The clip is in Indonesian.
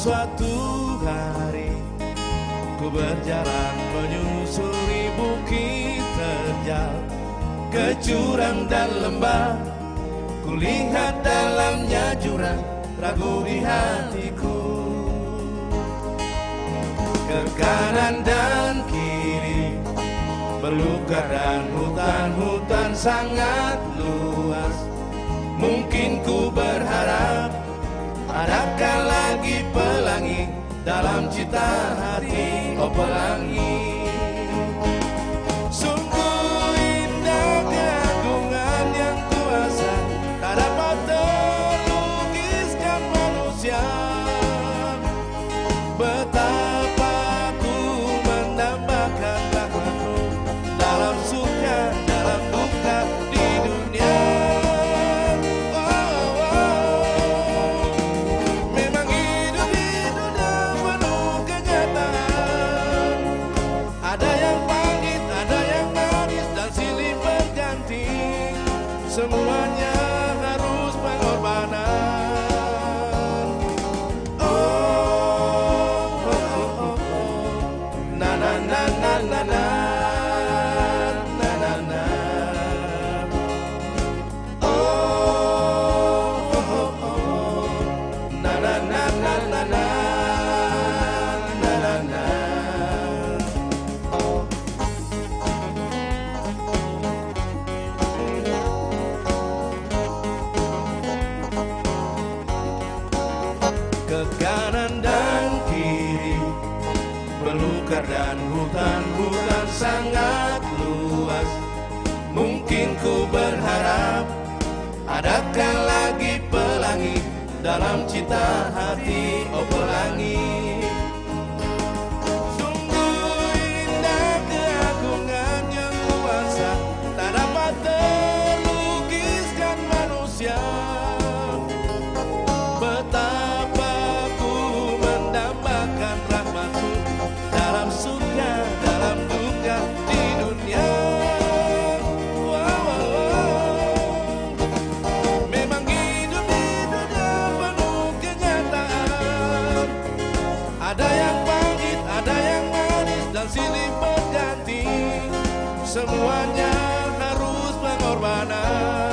suatu hari Ku berjalan menyusuri bukit terjal. Ke jurang dan lembah Ku lihat dalamnya jurang Ragu di hatiku. Ke kanan dan kiri Belukar dan hutan-hutan sangat luas. Mungkin ku berharap lagi pelangi cita hati Oh Semuanya Belukar dan hutan-hutan sangat luas. Mungkin ku berharap Adakah lagi pelangi Dalam cita hati Oh silih berganti. Semuanya harus pengorbanan